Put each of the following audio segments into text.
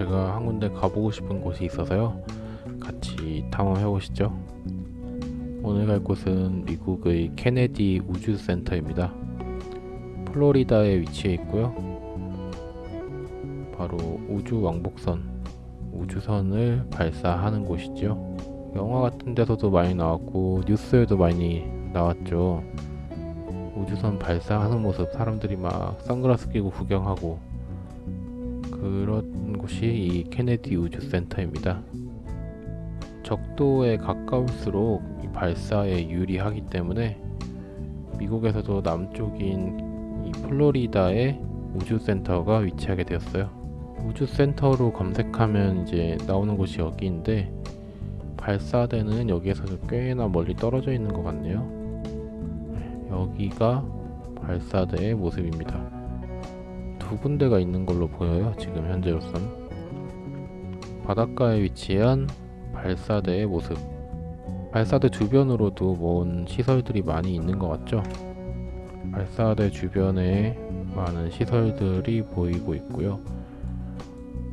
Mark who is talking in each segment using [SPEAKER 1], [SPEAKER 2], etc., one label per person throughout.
[SPEAKER 1] 제가 한 군데 가보고 싶은 곳이 있어서요. 같이 탐험해 보시죠. 오늘 갈 곳은 미국의 케네디 우주센터입니다. 플로리다에 위치해 있고요. 바로 우주 왕복선, 우주선을 발사하는 곳이죠. 영화 같은 데서도 많이 나왔고 뉴스에도 많이 나왔죠. 우주선 발사하는 모습 사람들이 막 선글라스 끼고 구경하고 그런 곳이 이 케네디 우주센터입니다. 적도에 가까울수록 이 발사에 유리하기 때문에 미국에서도 남쪽인 이 플로리다에 우주센터가 위치하게 되었어요. 우주센터로 검색하면 이제 나오는 곳이 여기인데 발사대는 여기에서 꽤나 멀리 떨어져 있는 것 같네요. 여기가 발사대의 모습입니다. 두 군데가 있는 걸로 보여요. 지금 현재로선 바닷가에 위치한 발사대의 모습. 발사대 주변으로도 먼 시설들이 많이 있는 것 같죠? 발사대 주변에 많은 시설들이 보이고 있고요.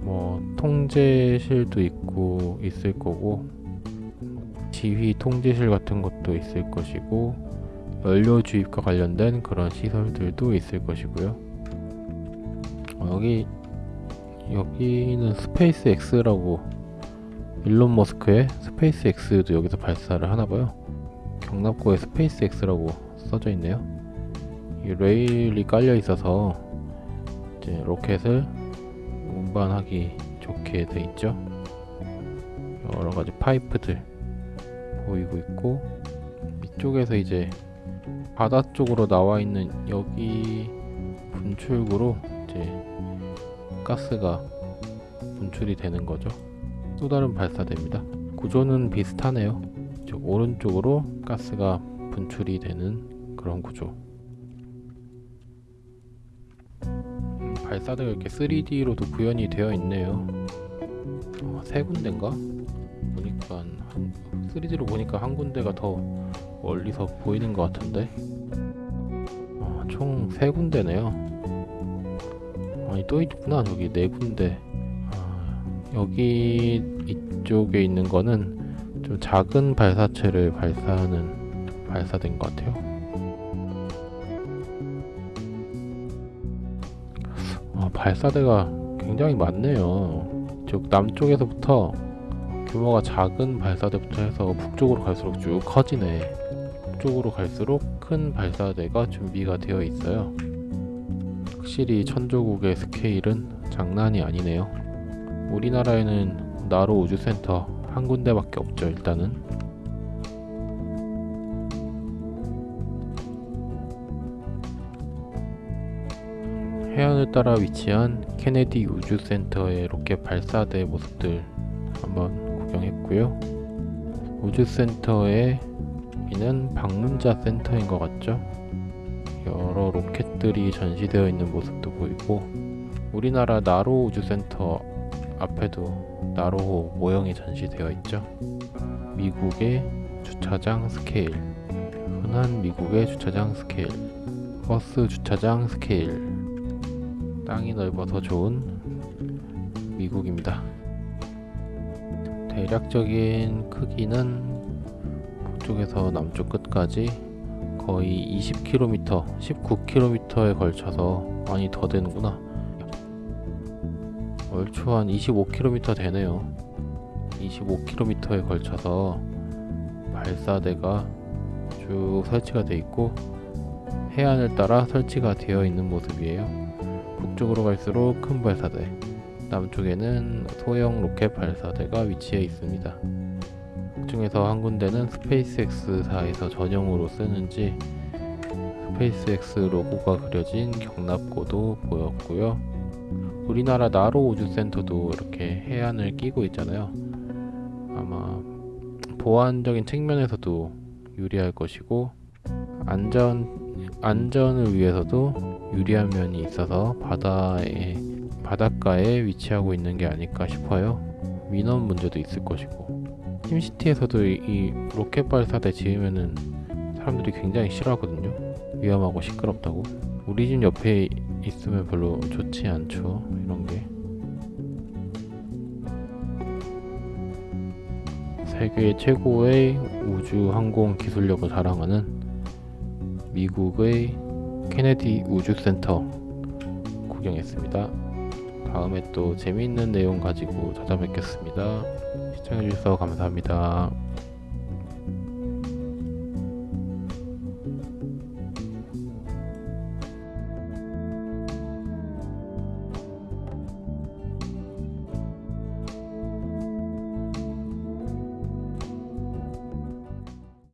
[SPEAKER 1] 뭐 통제실도 있고 있을 거고 지휘 통제실 같은 것도 있을 것이고 연료 주입과 관련된 그런 시설들도 있을 것이고요. 어, 여기 여기는 Space X라고 일론 머스크의 Space X도 여기서 발사를 하나 봐요. 격납고에 Space X라고 써져 있네요. 이 레일이 깔려 있어서 이제 로켓을 운반하기 좋게 돼 있죠. 여러 가지 파이프들 보이고 있고 이쪽에서 이제 바다 쪽으로 나와 있는 여기 분출구로 이제 가스가 분출이 되는 거죠. 또 다른 발사대입니다. 구조는 비슷하네요. 즉 오른쪽으로 가스가 분출이 되는 그런 구조. 음, 발사대가 이렇게 3D로도 구현이 되어 있네요. 어, 세 군데인가? 보니까 한, 3D로 보니까 한 군데가 더 멀리서 보이는 것 같은데 어, 총세 군데네요 아니 또 있구나. 저기 네 군데. 아, 여기 이쪽에 있는 거는 좀 작은 발사체를 발사하는 발사된 것 같아요. 아, 발사대가 굉장히 많네요. 즉 남쪽에서부터 규모가 작은 발사대부터 해서 북쪽으로 갈수록 쭉 커지네. 북쪽으로 갈수록 큰 발사대가 준비가 되어 있어요 확실히 천조국의 스케일은 장난이 아니네요 우리나라에는 나로 우주센터 한 군데밖에 없죠 일단은 해안을 따라 위치한 케네디 우주센터의 로켓 발사대 모습들 한번 구경했고요. 우주센터에 여기는 방문자 센터인 것 같죠? 여러 로켓들이 전시되어 있는 모습도 보이고 우리나라 나로 우주센터 앞에도 나로호 모형이 전시되어 있죠. 미국의 주차장 스케일 흔한 미국의 주차장 스케일 버스 주차장 스케일 땅이 넓어서 좋은 미국입니다. 대략적인 크기는 북쪽에서 남쪽 끝까지 거의 20km, 19km에 걸쳐서 많이 더 되는구나. 얼추 한 25km 되네요. 25km에 걸쳐서 발사대가 쭉 설치가 되어 있고 해안을 따라 설치가 되어 있는 모습이에요. 북쪽으로 갈수록 큰 발사대, 남쪽에는 소형 로켓 발사대가 위치해 있습니다. 그 중에서 한 군데는 스페이스X사에서 전용으로 쓰는지 스페이스X 로고가 그려진 경납고도 보였고요. 우리나라 나로 우주센터도 이렇게 해안을 끼고 있잖아요. 아마 보안적인 측면에서도 유리할 것이고 안전 안전을 위해서도 유리한 면이 있어서 바다에 바닷가에 위치하고 있는 게 아닐까 싶어요. 민원 문제도 있을 것이고 심시티에서도 이, 이 로켓 발사대 지으면은 사람들이 굉장히 싫어하거든요. 위험하고 시끄럽다고. 우리 집 옆에 있으면 별로 좋지 않죠 이런 게. 세계 최고의 우주 항공 기술력을 자랑하는 미국의 케네디 우주센터 구경했습니다. 다음에 또 재미있는 내용 가지고 찾아뵙겠습니다. 시청해주셔서 감사합니다.